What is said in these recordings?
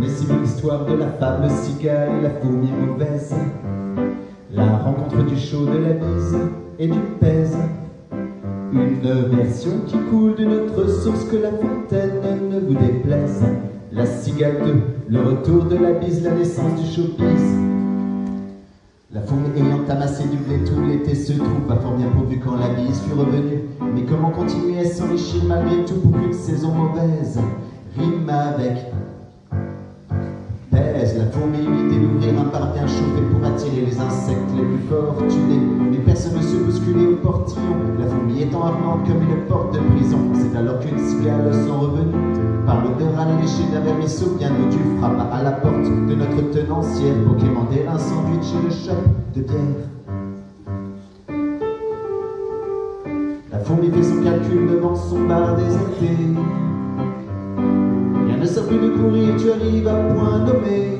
l'histoire de la fable cigale et la fourmi mauvaise? La rencontre du chaud, de la bise et du pèse. Une version qui coule d'une autre source que la fontaine ne vous déplaise. La cigale 2, le retour de la bise, la naissance du showbiz. La fourmi ayant amassé du blé tout l'été se trouve pas fort bien pourvu quand la bise fut revenue. Mais comment continuer à s'enrichir malgré tout pour qu'une saison mauvaise rime avec pèse La fourmi l'idée d'ouvrir un parvient chauffé pour attirer les insectes les plus fortunés. Mais personne ne se bousculait au portillon, la fourmi étant ardente comme une porte de prison. C'est alors qu'une cigale sont revenues, par l'odeur alléchée d'un vermisseau bien du frappa à la porte de notre tenancière pour quémander un sandwich et le shop de bière. La fourmi fait son calcul devant son bar déserté. Ne sert plus de courir, tu arrives à point nommé.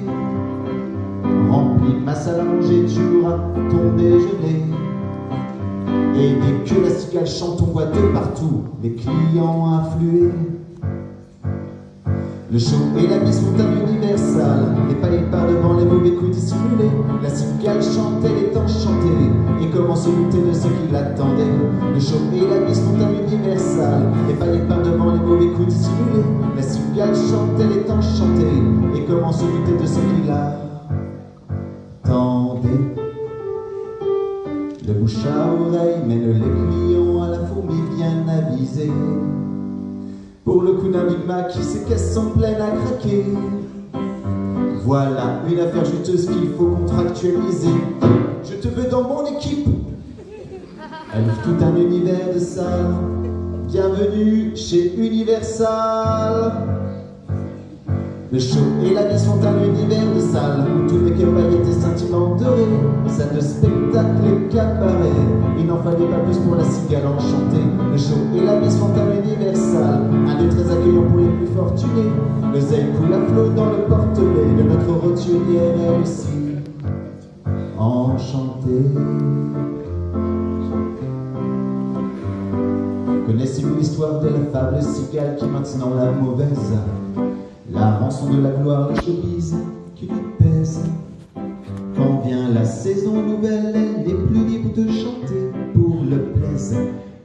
Rempli de ma salle à manger, tu auras ton déjeuner. Et dès que la cigale chante, on voit de partout les clients affluer. Le show et la mise sont un universal, les pas devant les mauvais coups dissimulés. La cigale chante, elle est enchantée, et comment se douter de ce qui l'attendait? Le show et la mise sont un universal, les pas devant les mauvais coups dissimulés. Chante, elle est enchantée, et comment se douter de ce qui l'attendait Le bouche à oreille mène les à la fourmi bien avisée. Pour le coup d'un Big Mac, ses caisses sont pleines à craquer. Voilà une affaire juteuse qu'il faut contractualiser. Je te veux dans mon équipe. Elle ouvre tout un univers de salles. Bienvenue chez Universal. Le show et la vie sont un univers de salles où tout n'est que sentiments dorés. Salle de spectacle et cabaret. Il n'en fallait pas plus pour la cigale enchantée. Le show et la vie sont un univers sale, un lieu très accueillant pour les plus fortunés. Le zèle coule à flot dans le porte-bée de notre roturière, aussi enchantée. Connaissez-vous l'histoire de la fable cigale qui maintenant la mauvaise? La rançon de la gloire, le showbiz qui lui pèse Quand vient la saison nouvelle, elle est plus libre de chanter pour le plaisir.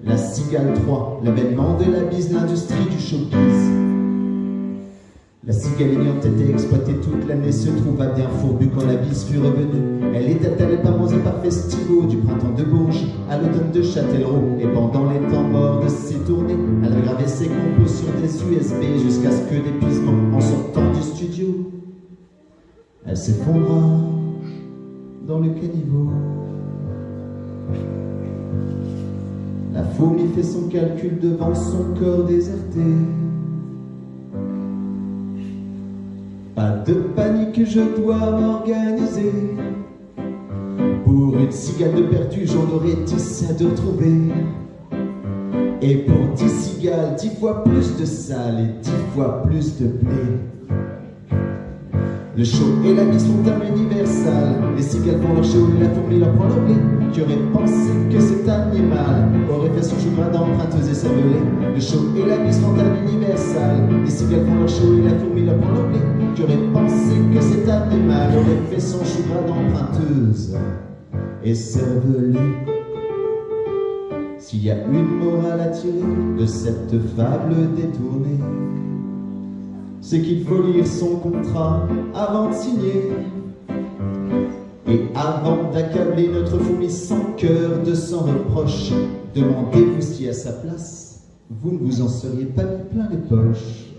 La cigale 3, l'avènement de la bise, l'industrie du showbiz. La cigale ayant été exploitée toute l'année se trouva bien fourbue quand la bise fut revenue. Elle était allée par et par festivaux, du printemps de Bourges à l'automne de Châtellerault. Et pendant les temps morts de ses tournées, elle gravait ses compos sur des USB jusqu'à ce que d'épuisement, en sortant du studio, elle s'effondra dans le caniveau. La fourmi fait son calcul devant son corps déserté. Pas de panique, je dois m'organiser. Pour une cigale de perdu, j'en aurai dix à de retrouver. Et pour dix cigales, dix fois plus de salles et dix fois plus de blé. Le show et la vie sont un universal. Les cigales font leur show et la fourmi leur prend leur blé. Qui aurait pensé que cet animal aurait fait son chemin d'emprunteuse et cervelée Le show et la vie sont un universal. Les cigales font leur show et la fourmi leur prend leur blé. Qui aurait pensé que cet animal aurait fait son chemin d'emprunteuse et cervelée S'il y a une morale à tirer de cette fable détournée, c'est qu'il faut lire son contrat avant de signer. Et avant d'accabler notre fourmi sans cœur de sans reproche, demandez-vous si à sa place, vous ne vous en seriez pas mis plein les poches.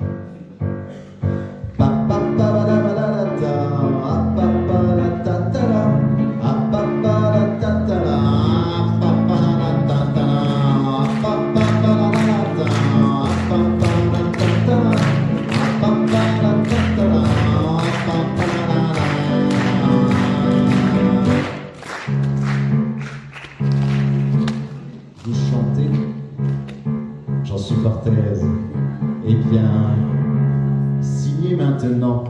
Aise. Eh bien, signez maintenant.